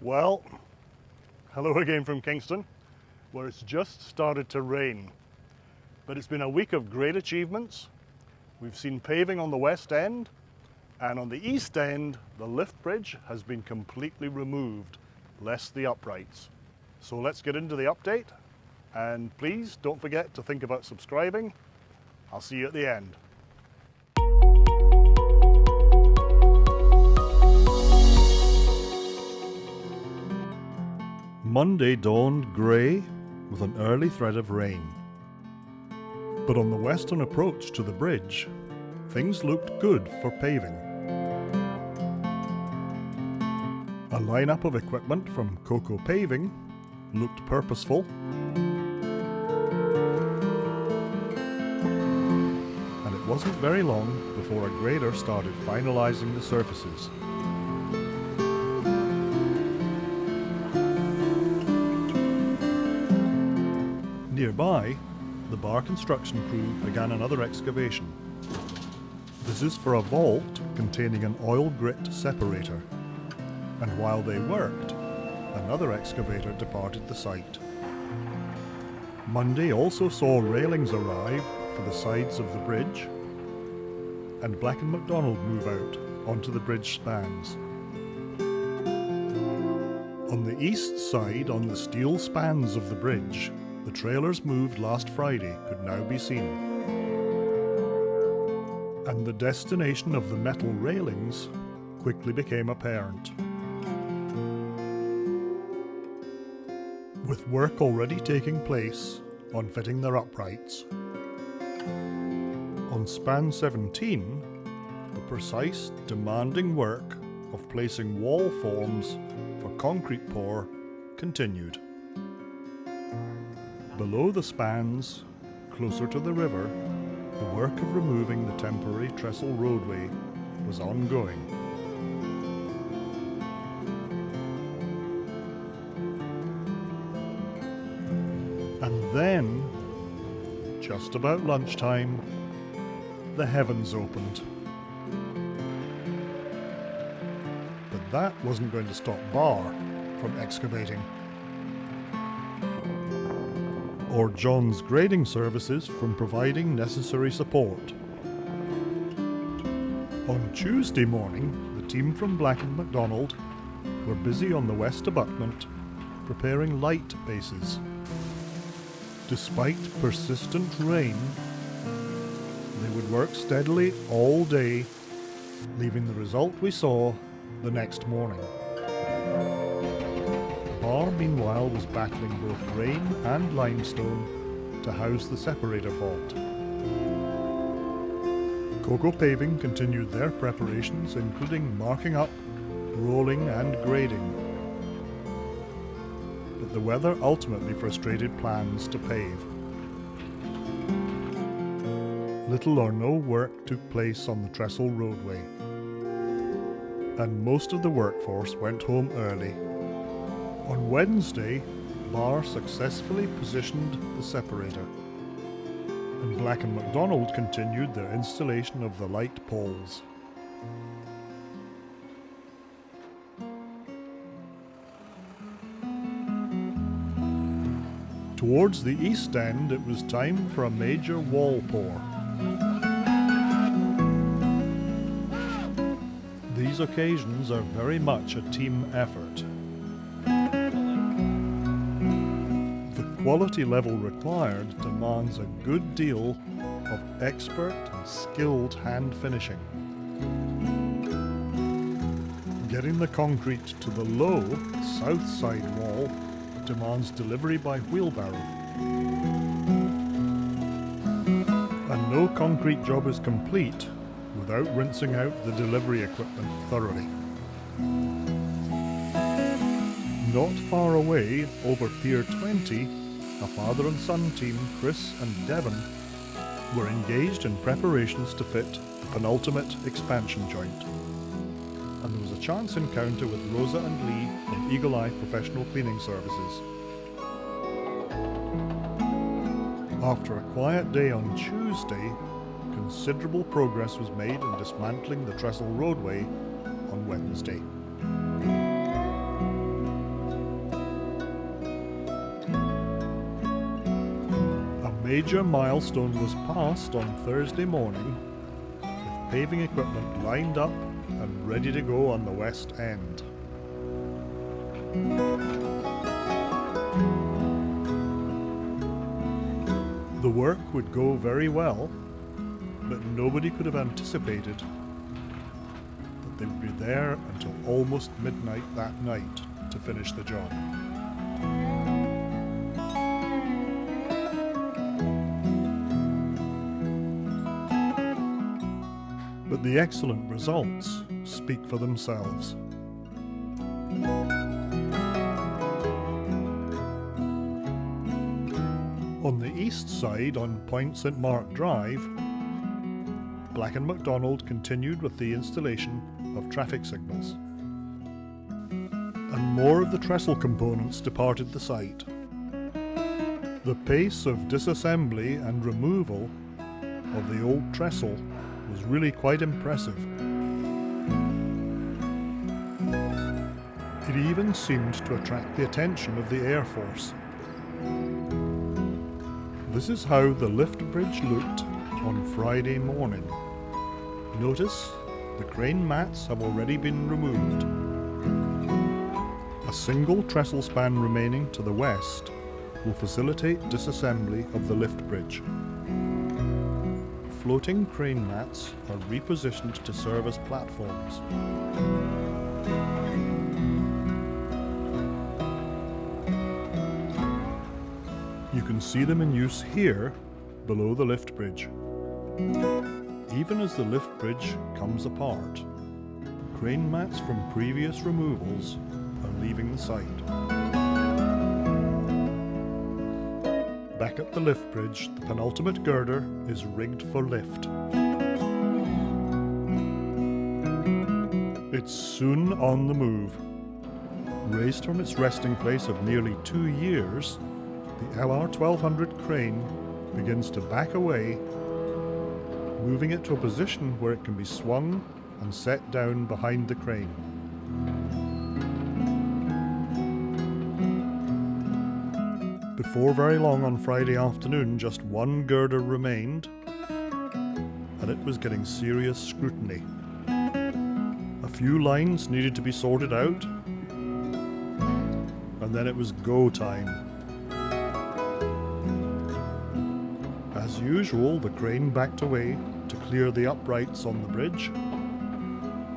Well, hello again from Kingston, where it's just started to rain. But it's been a week of great achievements. We've seen paving on the west end, and on the east end, the lift bridge has been completely removed, less the uprights. So let's get into the update, and please don't forget to think about subscribing. I'll see you at the end. Monday dawned grey with an early threat of rain. But on the western approach to the bridge, things looked good for paving. A lineup of equipment from Coco Paving looked purposeful. And it wasn't very long before a grader started finalising the surfaces. Nearby, the bar construction crew began another excavation. This is for a vault containing an oil grit separator. And while they worked, another excavator departed the site. Monday also saw railings arrive for the sides of the bridge, and Black & McDonald move out onto the bridge spans. On the east side, on the steel spans of the bridge, the trailers moved last Friday could now be seen. And the destination of the metal railings quickly became apparent. With work already taking place on fitting their uprights. On span 17, the precise, demanding work of placing wall forms for concrete pour continued. Below the spans, closer to the river, the work of removing the temporary trestle roadway was ongoing. And then, just about lunchtime, the heavens opened. But that wasn't going to stop Bar from excavating or John's grading services from providing necessary support. On Tuesday morning, the team from Black & McDonald were busy on the west abutment preparing light bases. Despite persistent rain, they would work steadily all day, leaving the result we saw the next morning. Meanwhile, was battling both rain and limestone to house the separator vault. Coco Paving continued their preparations, including marking up, rolling and grading. But the weather ultimately frustrated plans to pave. Little or no work took place on the trestle roadway, and most of the workforce went home early on Wednesday, Barr successfully positioned the separator, and Black & McDonald continued their installation of the light poles. Towards the east end, it was time for a major wall pour. These occasions are very much a team effort. Quality level required demands a good deal of expert and skilled hand finishing. Getting the concrete to the low, south side wall demands delivery by wheelbarrow. And no concrete job is complete without rinsing out the delivery equipment thoroughly. Not far away, over Pier 20, a father and son team, Chris and Devon, were engaged in preparations to fit the penultimate expansion joint. And there was a chance encounter with Rosa and Lee from Eagle Eye Professional Cleaning Services. After a quiet day on Tuesday, considerable progress was made in dismantling the trestle roadway on Wednesday. Major milestone was passed on Thursday morning with paving equipment lined up and ready to go on the west end. The work would go very well, but nobody could have anticipated that they would be there until almost midnight that night to finish the job. But the excellent results speak for themselves. On the east side on Point St Mark Drive, Black & McDonald continued with the installation of traffic signals. And more of the trestle components departed the site. The pace of disassembly and removal of the old trestle was really quite impressive. It even seemed to attract the attention of the Air Force. This is how the lift bridge looked on Friday morning. Notice the crane mats have already been removed. A single trestle span remaining to the west will facilitate disassembly of the lift bridge. Floating crane mats are repositioned to serve as platforms. You can see them in use here, below the lift bridge. Even as the lift bridge comes apart, crane mats from previous removals are leaving the site. Back at the lift bridge, the penultimate girder is rigged for lift. It's soon on the move. Raised from its resting place of nearly two years, the LR1200 crane begins to back away, moving it to a position where it can be swung and set down behind the crane. Before very long on Friday afternoon, just one girder remained, and it was getting serious scrutiny. A few lines needed to be sorted out, and then it was go time. As usual, the crane backed away to clear the uprights on the bridge,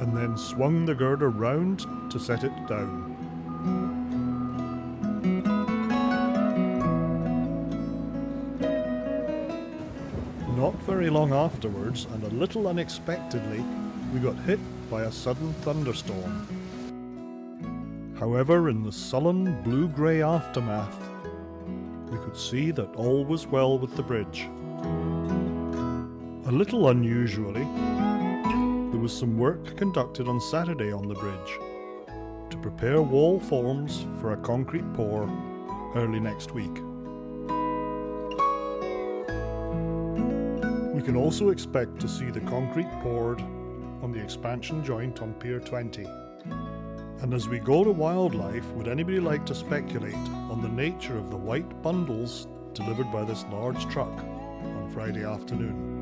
and then swung the girder round to set it down. Very long afterwards, and a little unexpectedly, we got hit by a sudden thunderstorm. However, in the sullen blue-grey aftermath, we could see that all was well with the bridge. A little unusually, there was some work conducted on Saturday on the bridge to prepare wall forms for a concrete pour early next week. Can also expect to see the concrete poured on the expansion joint on Pier 20. And as we go to wildlife, would anybody like to speculate on the nature of the white bundles delivered by this large truck on Friday afternoon?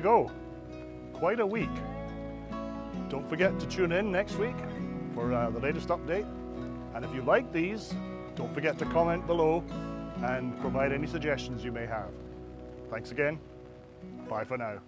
You go. Quite a week. Don't forget to tune in next week for uh, the latest update. And if you like these, don't forget to comment below and provide any suggestions you may have. Thanks again. Bye for now.